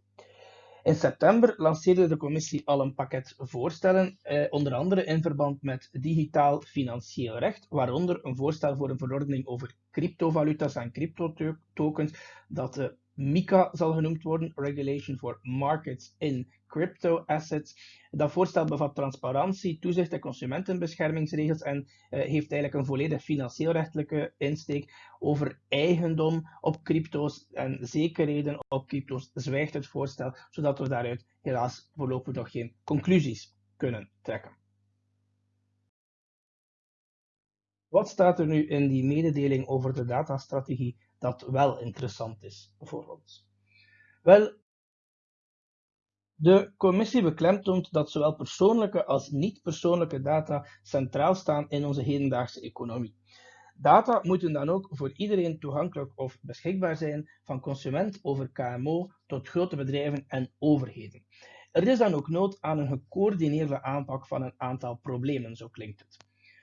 In september lanceerde de Commissie al een pakket voorstellen, eh, onder andere in verband met digitaal financieel recht, waaronder een voorstel voor een verordening over cryptovaluta's en cryptotokens, dat de MICA zal genoemd worden, Regulation for Markets in Crypto Assets. Dat voorstel bevat transparantie, toezicht en consumentenbeschermingsregels en uh, heeft eigenlijk een volledig financieel-rechtelijke insteek over eigendom op crypto's en zekerheden op crypto's zwijgt het voorstel, zodat we daaruit helaas voorlopig nog geen conclusies kunnen trekken. Wat staat er nu in die mededeling over de datastrategie dat wel interessant is voor ons? Wel, de commissie beklemtoont dat zowel persoonlijke als niet-persoonlijke data centraal staan in onze hedendaagse economie. Data moeten dan ook voor iedereen toegankelijk of beschikbaar zijn, van consument over KMO tot grote bedrijven en overheden. Er is dan ook nood aan een gecoördineerde aanpak van een aantal problemen, zo klinkt het.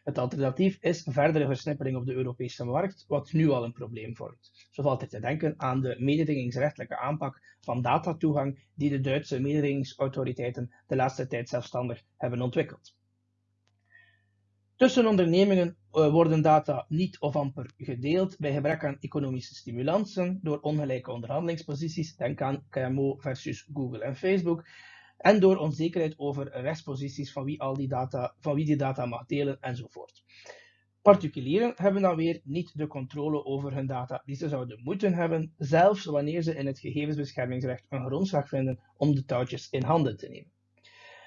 Het alternatief is verdere versnippering op de Europese markt, wat nu al een probleem vormt. Zo valt er te denken aan de mededingingsrechtelijke aanpak van datatoegang die de Duitse mededingingsautoriteiten de laatste tijd zelfstandig hebben ontwikkeld. Tussen ondernemingen uh, worden data niet of amper gedeeld bij gebrek aan economische stimulansen door ongelijke onderhandelingsposities, denk aan KMO versus Google en Facebook, en door onzekerheid over rechtsposities van wie, al die, data, van wie die data mag delen enzovoort. Particulieren hebben dan weer niet de controle over hun data die ze zouden moeten hebben, zelfs wanneer ze in het gegevensbeschermingsrecht een grondslag vinden om de touwtjes in handen te nemen.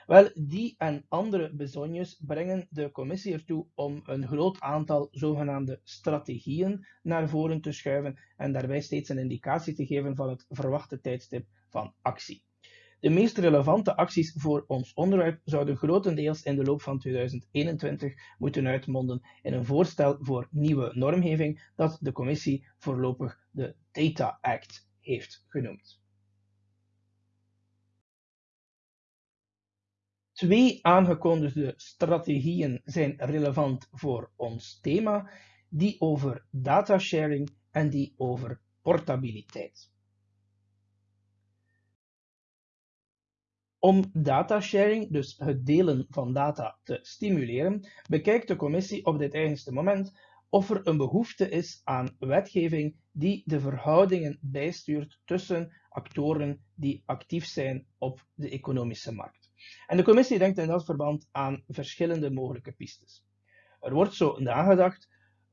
Wel, die en andere bezonjes brengen de commissie ertoe om een groot aantal zogenaamde strategieën naar voren te schuiven en daarbij steeds een indicatie te geven van het verwachte tijdstip van actie. De meest relevante acties voor ons onderwerp zouden grotendeels in de loop van 2021 moeten uitmonden in een voorstel voor nieuwe normgeving dat de commissie voorlopig de Data Act heeft genoemd. Twee aangekondigde strategieën zijn relevant voor ons thema, die over datasharing en die over portabiliteit. Om datasharing, dus het delen van data, te stimuleren, bekijkt de commissie op dit eigenste moment of er een behoefte is aan wetgeving die de verhoudingen bijstuurt tussen actoren die actief zijn op de economische markt. En de commissie denkt in dat verband aan verschillende mogelijke pistes. Er wordt zo nagedacht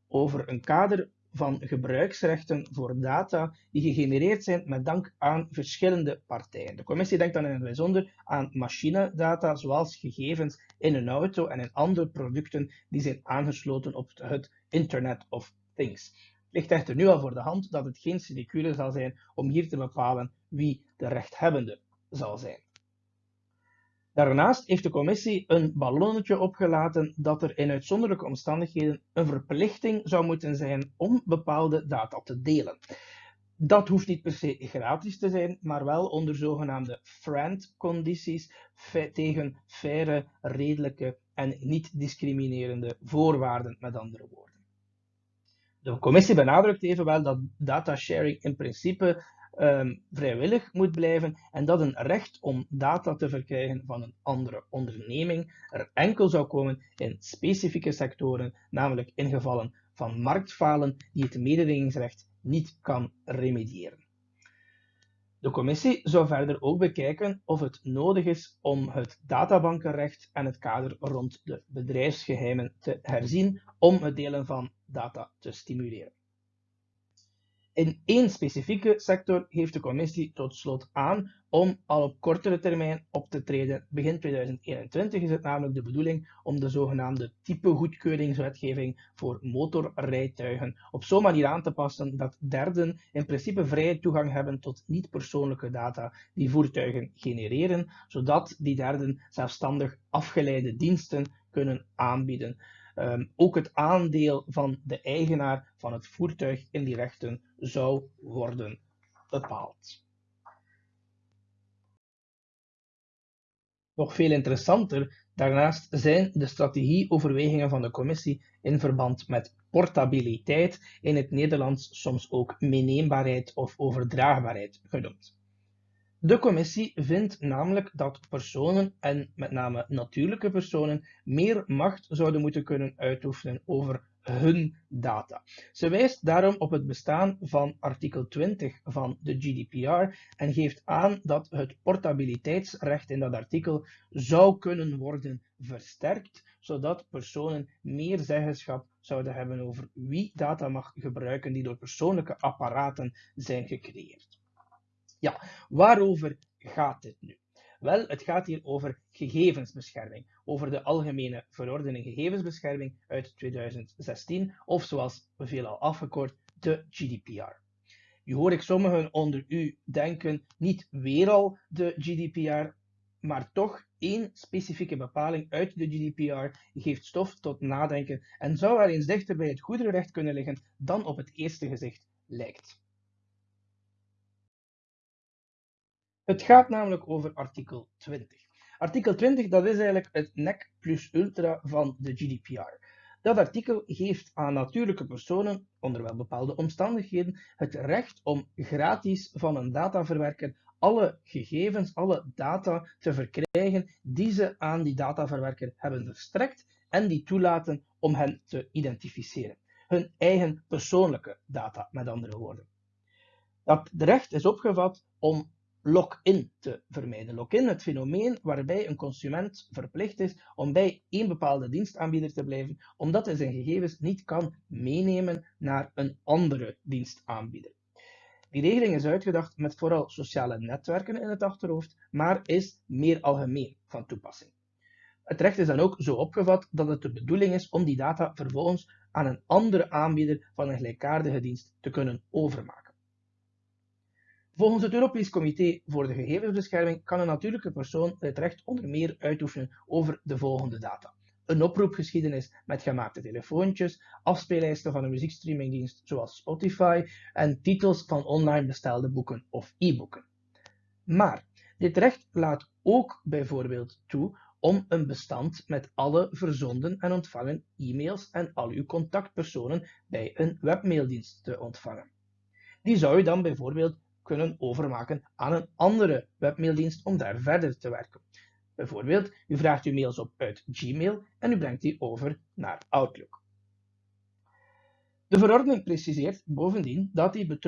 over een kader van gebruiksrechten voor data die gegenereerd zijn met dank aan verschillende partijen. De commissie denkt dan in het bijzonder aan machinedata, zoals gegevens in een auto en in andere producten die zijn aangesloten op het Internet of Things. Ligt echter nu al voor de hand dat het geen sinecure zal zijn om hier te bepalen wie de rechthebbende zal zijn. Daarnaast heeft de commissie een ballonnetje opgelaten dat er in uitzonderlijke omstandigheden een verplichting zou moeten zijn om bepaalde data te delen. Dat hoeft niet per se gratis te zijn, maar wel onder zogenaamde FRAND-condities tegen faire, redelijke en niet discriminerende voorwaarden, met andere woorden. De commissie benadrukt evenwel dat datasharing in principe um, vrijwillig moet blijven en dat een recht om data te verkrijgen van een andere onderneming er enkel zou komen in specifieke sectoren, namelijk in gevallen van marktfalen die het mededingingsrecht niet kan remediëren. De commissie zou verder ook bekijken of het nodig is om het databankenrecht en het kader rond de bedrijfsgeheimen te herzien om het delen van data te stimuleren. In één specifieke sector heeft de commissie tot slot aan om al op kortere termijn op te treden. Begin 2021 is het namelijk de bedoeling om de zogenaamde typegoedkeuringswetgeving voor motorrijtuigen op zo'n manier aan te passen dat derden in principe vrije toegang hebben tot niet-persoonlijke data die voertuigen genereren, zodat die derden zelfstandig afgeleide diensten kunnen aanbieden. Um, ook het aandeel van de eigenaar van het voertuig in die rechten zou worden bepaald. Nog veel interessanter daarnaast zijn de strategieoverwegingen van de commissie in verband met portabiliteit, in het Nederlands soms ook meeneembaarheid of overdraagbaarheid genoemd. De commissie vindt namelijk dat personen, en met name natuurlijke personen, meer macht zouden moeten kunnen uitoefenen over hun data. Ze wijst daarom op het bestaan van artikel 20 van de GDPR en geeft aan dat het portabiliteitsrecht in dat artikel zou kunnen worden versterkt, zodat personen meer zeggenschap zouden hebben over wie data mag gebruiken die door persoonlijke apparaten zijn gecreëerd. Ja, waarover gaat dit nu? Wel, het gaat hier over gegevensbescherming, over de Algemene Verordening Gegevensbescherming uit 2016, of zoals veelal afgekort, de GDPR. Nu hoor ik sommigen onder u denken, niet weer al de GDPR, maar toch één specifieke bepaling uit de GDPR geeft stof tot nadenken en zou wel eens dichter bij het goederenrecht kunnen liggen dan op het eerste gezicht lijkt. Het gaat namelijk over artikel 20. Artikel 20 dat is eigenlijk het NEC plus ultra van de GDPR. Dat artikel geeft aan natuurlijke personen, onder wel bepaalde omstandigheden, het recht om gratis van een dataverwerker alle gegevens, alle data te verkrijgen die ze aan die dataverwerker hebben verstrekt en die toelaten om hen te identificeren. Hun eigen persoonlijke data, met andere woorden. Dat recht is opgevat om lock-in te vermijden. Lock-in, het fenomeen waarbij een consument verplicht is om bij één bepaalde dienstaanbieder te blijven, omdat hij zijn gegevens niet kan meenemen naar een andere dienstaanbieder. Die regeling is uitgedacht met vooral sociale netwerken in het achterhoofd, maar is meer algemeen van toepassing. Het recht is dan ook zo opgevat dat het de bedoeling is om die data vervolgens aan een andere aanbieder van een gelijkaardige dienst te kunnen overmaken. Volgens het Europees Comité voor de Gegevensbescherming kan een natuurlijke persoon het recht onder meer uitoefenen over de volgende data. Een oproepgeschiedenis met gemaakte telefoontjes, afspeellijsten van een muziekstreamingdienst zoals Spotify en titels van online bestelde boeken of e-boeken. Maar dit recht laat ook bijvoorbeeld toe om een bestand met alle verzonden en ontvangen e-mails en al uw contactpersonen bij een webmaildienst te ontvangen. Die zou je dan bijvoorbeeld kunnen overmaken aan een andere webmaildienst om daar verder te werken. Bijvoorbeeld, u vraagt uw mails op uit Gmail en u brengt die over naar Outlook. De verordening preciseert bovendien dat, die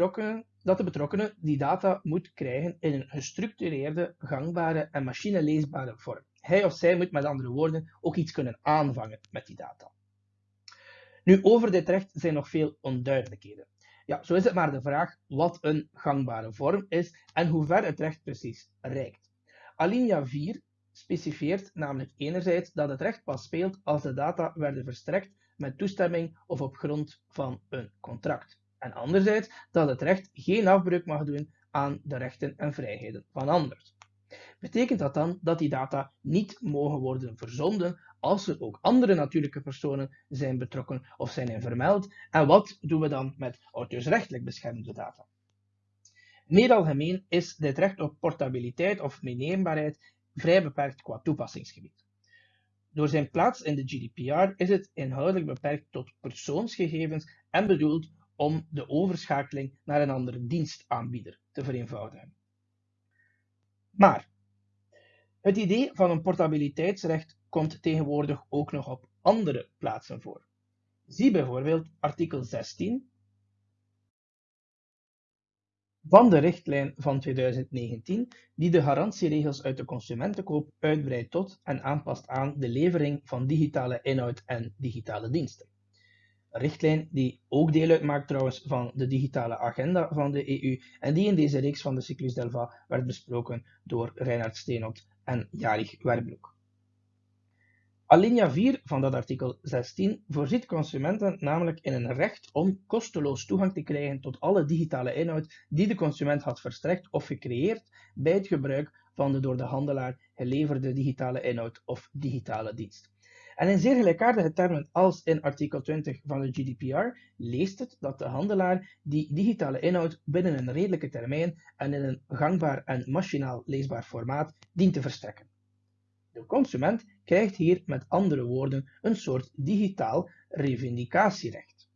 dat de betrokkenen die data moet krijgen in een gestructureerde, gangbare en machineleesbare vorm. Hij of zij moet met andere woorden ook iets kunnen aanvangen met die data. Nu, over dit recht zijn nog veel onduidelijkheden. Ja, zo is het maar de vraag wat een gangbare vorm is en hoe ver het recht precies reikt. Alinea 4 specifieert namelijk enerzijds dat het recht pas speelt als de data werden verstrekt met toestemming of op grond van een contract. En anderzijds dat het recht geen afbreuk mag doen aan de rechten en vrijheden van anderen. Betekent dat dan dat die data niet mogen worden verzonden als er ook andere natuurlijke personen zijn betrokken of zijn in vermeld? En wat doen we dan met auteursrechtelijk beschermde data? Meer algemeen is dit recht op portabiliteit of meeneembaarheid vrij beperkt qua toepassingsgebied. Door zijn plaats in de GDPR is het inhoudelijk beperkt tot persoonsgegevens en bedoeld om de overschakeling naar een andere dienstaanbieder te vereenvoudigen. Maar het idee van een portabiliteitsrecht komt tegenwoordig ook nog op andere plaatsen voor. Zie bijvoorbeeld artikel 16 van de richtlijn van 2019, die de garantieregels uit de consumentenkoop uitbreidt tot en aanpast aan de levering van digitale inhoud en digitale diensten. Een richtlijn die ook deel uitmaakt trouwens van de digitale agenda van de EU en die in deze reeks van de Cyclus Delva werd besproken door Reinhard Steenot en Jarig Werbroek. Alinea 4 van dat artikel 16 voorziet consumenten namelijk in een recht om kosteloos toegang te krijgen tot alle digitale inhoud die de consument had verstrekt of gecreëerd bij het gebruik van de door de handelaar geleverde digitale inhoud of digitale dienst. En in zeer gelijkaardige termen als in artikel 20 van de GDPR leest het dat de handelaar die digitale inhoud binnen een redelijke termijn en in een gangbaar en machinaal leesbaar formaat dient te verstrekken. De consument krijgt hier met andere woorden een soort digitaal revendicatierecht.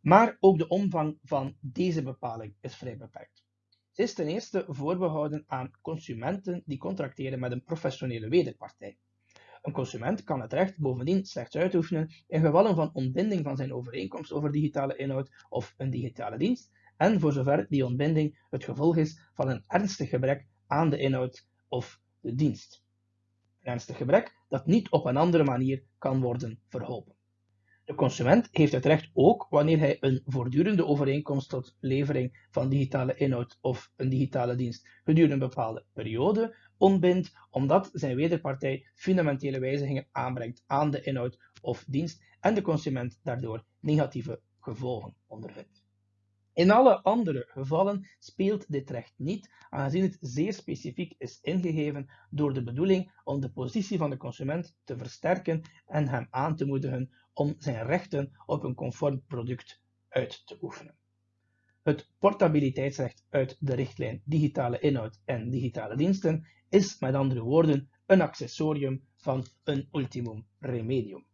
Maar ook de omvang van deze bepaling is vrij beperkt. Ze is ten eerste voorbehouden aan consumenten die contracteren met een professionele wederpartij. Een consument kan het recht bovendien slechts uitoefenen in gevallen van ontbinding van zijn overeenkomst over digitale inhoud of een digitale dienst, en voor zover die ontbinding het gevolg is van een ernstig gebrek aan de inhoud of de dienst ernstig gebrek dat niet op een andere manier kan worden verholpen. De consument heeft het recht ook wanneer hij een voortdurende overeenkomst tot levering van digitale inhoud of een digitale dienst gedurende een bepaalde periode ontbindt, omdat zijn wederpartij fundamentele wijzigingen aanbrengt aan de inhoud of dienst en de consument daardoor negatieve gevolgen ondervindt. In alle andere gevallen speelt dit recht niet, aangezien het zeer specifiek is ingegeven door de bedoeling om de positie van de consument te versterken en hem aan te moedigen om zijn rechten op een conform product uit te oefenen. Het portabiliteitsrecht uit de richtlijn digitale inhoud en digitale diensten is met andere woorden een accessorium van een ultimum remedium.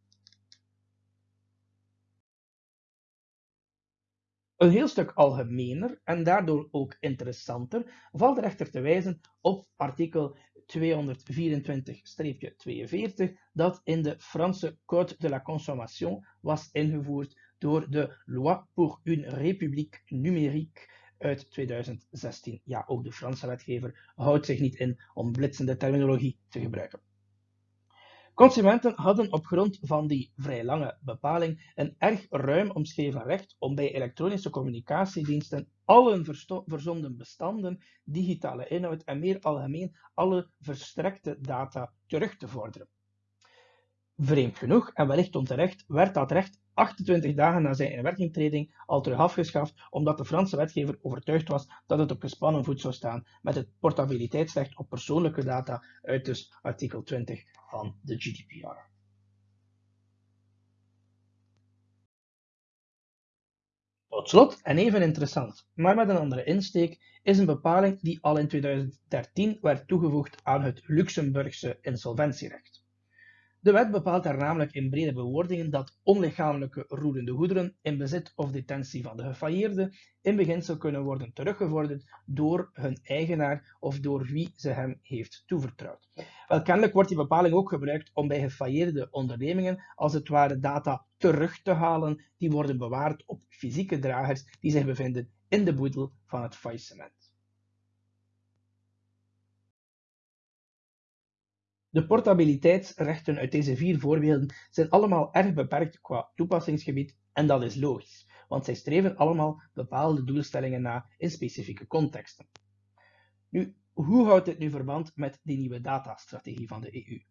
Een heel stuk algemener en daardoor ook interessanter valt er echter te wijzen op artikel 224-42 dat in de Franse Code de la Consommation was ingevoerd door de Loi pour une république numérique uit 2016. Ja, ook de Franse wetgever houdt zich niet in om blitsende terminologie te gebruiken. Consumenten hadden op grond van die vrij lange bepaling een erg ruim omschreven recht om bij elektronische communicatiediensten alle verzonden bestanden, digitale inhoud en meer algemeen alle verstrekte data terug te vorderen. Vreemd genoeg, en wellicht onterecht, werd dat recht 28 dagen na zijn inwerkingtreding al terug afgeschaft, omdat de Franse wetgever overtuigd was dat het op gespannen voet zou staan met het portabiliteitsrecht op persoonlijke data uit dus artikel 20 van de GDPR. Tot slot, en even interessant, maar met een andere insteek, is een bepaling die al in 2013 werd toegevoegd aan het Luxemburgse insolventierecht. De wet bepaalt daar namelijk in brede bewoordingen dat onlichamelijke roerende goederen in bezit of detentie van de gefailleerde in beginsel kunnen worden teruggevorderd door hun eigenaar of door wie ze hem heeft toevertrouwd. Wel, kennelijk wordt die bepaling ook gebruikt om bij gefailleerde ondernemingen als het ware data terug te halen die worden bewaard op fysieke dragers die zich bevinden in de boedel van het faillissement. De portabiliteitsrechten uit deze vier voorbeelden zijn allemaal erg beperkt qua toepassingsgebied en dat is logisch, want zij streven allemaal bepaalde doelstellingen na in specifieke contexten. Nu, hoe houdt dit nu verband met die nieuwe datastrategie van de EU?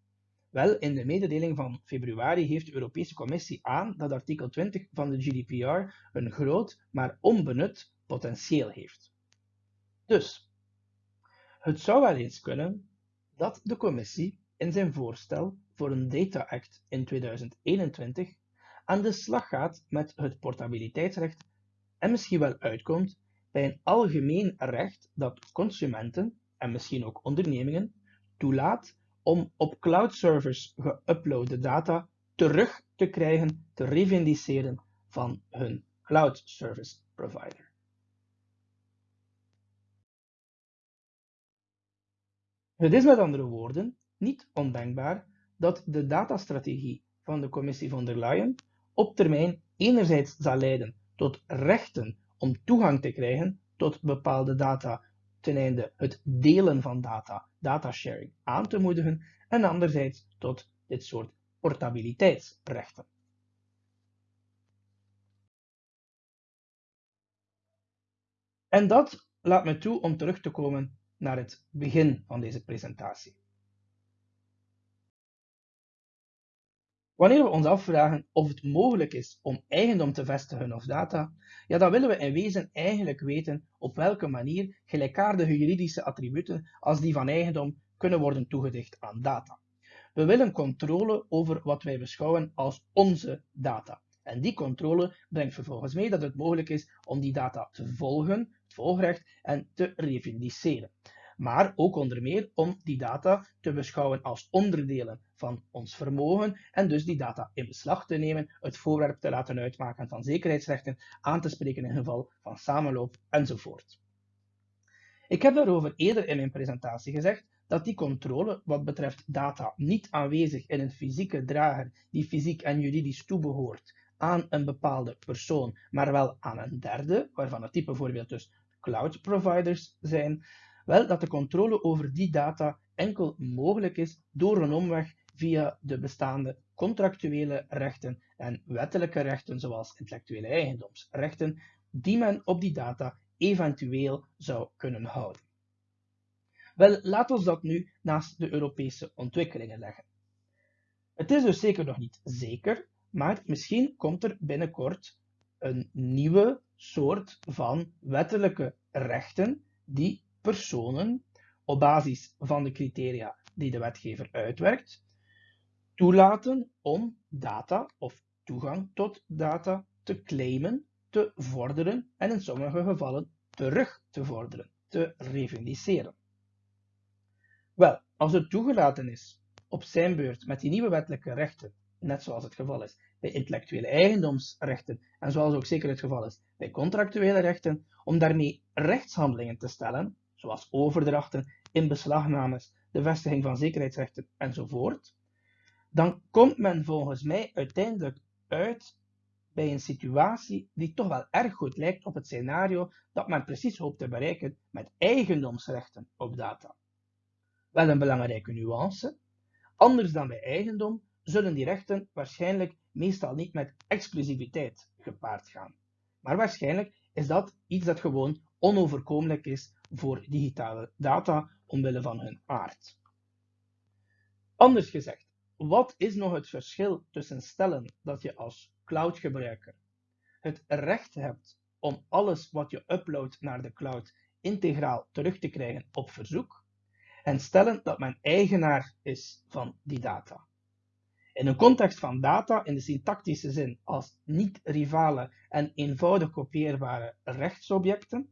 Wel, in de mededeling van februari geeft de Europese Commissie aan dat artikel 20 van de GDPR een groot, maar onbenut potentieel heeft. Dus, het zou wel eens kunnen dat de Commissie in zijn voorstel voor een Data Act in 2021 aan de slag gaat met het portabiliteitsrecht en misschien wel uitkomt bij een algemeen recht dat consumenten en misschien ook ondernemingen toelaat om op cloud servers geüploade data terug te krijgen, te revendiceren van hun cloud service provider. Het is met andere woorden niet ondenkbaar dat de datastrategie van de Commissie von der Leyen op termijn enerzijds zal leiden tot rechten om toegang te krijgen tot bepaalde data ten einde het delen van data, datasharing, aan te moedigen en anderzijds tot dit soort portabiliteitsrechten. En dat laat me toe om terug te komen naar het begin van deze presentatie. Wanneer we ons afvragen of het mogelijk is om eigendom te vestigen of data, ja, dan willen we in wezen eigenlijk weten op welke manier gelijkaardige juridische attributen als die van eigendom kunnen worden toegedicht aan data. We willen controle over wat wij beschouwen als onze data. En die controle brengt vervolgens mee dat het mogelijk is om die data te volgen, het volgrecht, en te revendiceren maar ook onder meer om die data te beschouwen als onderdelen van ons vermogen en dus die data in beslag te nemen, het voorwerp te laten uitmaken van zekerheidsrechten, aan te spreken in geval van samenloop enzovoort. Ik heb daarover eerder in mijn presentatie gezegd dat die controle wat betreft data niet aanwezig in een fysieke drager die fysiek en juridisch toebehoort aan een bepaalde persoon, maar wel aan een derde, waarvan het type bijvoorbeeld dus cloud providers zijn, wel dat de controle over die data enkel mogelijk is door een omweg via de bestaande contractuele rechten en wettelijke rechten zoals intellectuele eigendomsrechten die men op die data eventueel zou kunnen houden. Wel, laat ons dat nu naast de Europese ontwikkelingen leggen. Het is dus zeker nog niet zeker, maar misschien komt er binnenkort een nieuwe soort van wettelijke rechten die personen op basis van de criteria die de wetgever uitwerkt, toelaten om data of toegang tot data te claimen, te vorderen en in sommige gevallen terug te vorderen, te revendiceren. Wel, als het toegelaten is op zijn beurt met die nieuwe wettelijke rechten net zoals het geval is bij intellectuele eigendomsrechten en zoals ook zeker het geval is bij contractuele rechten, om daarmee rechtshandelingen te stellen, zoals overdrachten, inbeslagnames, de vestiging van zekerheidsrechten enzovoort, dan komt men volgens mij uiteindelijk uit bij een situatie die toch wel erg goed lijkt op het scenario dat men precies hoopt te bereiken met eigendomsrechten op data. Wel een belangrijke nuance. Anders dan bij eigendom zullen die rechten waarschijnlijk meestal niet met exclusiviteit gepaard gaan. Maar waarschijnlijk is dat iets dat gewoon onoverkomelijk is voor digitale data omwille van hun aard. Anders gezegd, wat is nog het verschil tussen stellen dat je als cloudgebruiker het recht hebt om alles wat je uploadt naar de cloud integraal terug te krijgen op verzoek en stellen dat men eigenaar is van die data? In een context van data in de syntactische zin als niet-rivale en eenvoudig kopieerbare rechtsobjecten,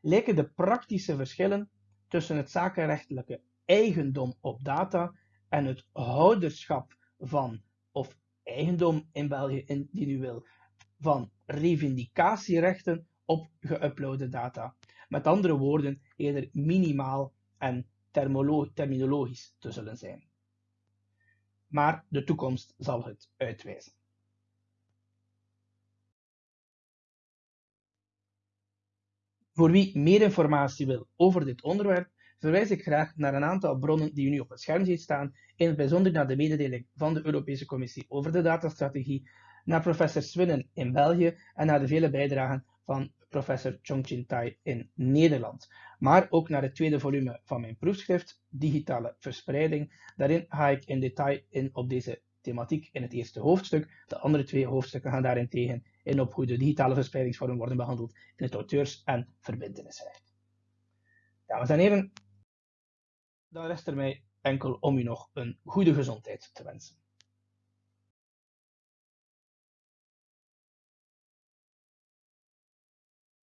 lijken de praktische verschillen tussen het zakenrechtelijke eigendom op data en het houderschap van, of eigendom in België wil, van revindicatierechten op geüploade data. Met andere woorden, eerder minimaal en terminologisch te zullen zijn. Maar de toekomst zal het uitwijzen. Voor wie meer informatie wil over dit onderwerp, verwijs ik graag naar een aantal bronnen die u nu op het scherm ziet staan, in het bijzonder naar de mededeling van de Europese Commissie over de datastrategie, naar professor Swinnen in België en naar de vele bijdragen van professor Chongqing Tai in Nederland. Maar ook naar het tweede volume van mijn proefschrift, Digitale Verspreiding. Daarin ga ik in detail in op deze thematiek in het eerste hoofdstuk. De andere twee hoofdstukken gaan daarentegen in op hoe de digitale verspreidingsvormen worden behandeld in het auteurs- en verbindenisrecht. Dames en heren, dan rest er mij enkel om u nog een goede gezondheid te wensen.